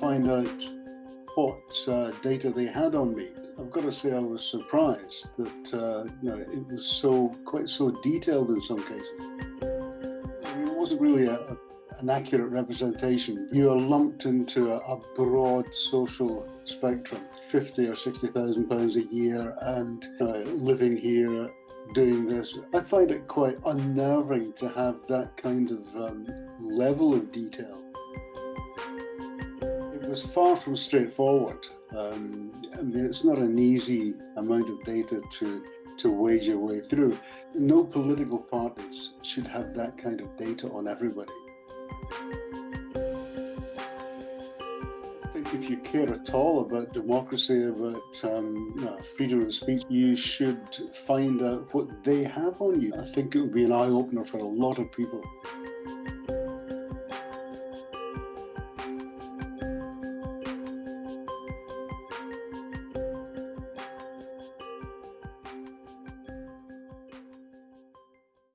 find out what uh, data they had on me. I've got to say I was surprised that uh, you know it was so quite so detailed in some cases. It wasn't really a, a, an accurate representation. You are lumped into a, a broad social spectrum, fifty or sixty thousand pounds a year, and uh, living here doing this. I find it quite unnerving to have that kind of um, level of detail. Was far from straightforward. Um, I mean, it's not an easy amount of data to to wage your way through. No political parties should have that kind of data on everybody. I think if you care at all about democracy, about um, freedom of speech, you should find out what they have on you. I think it would be an eye opener for a lot of people.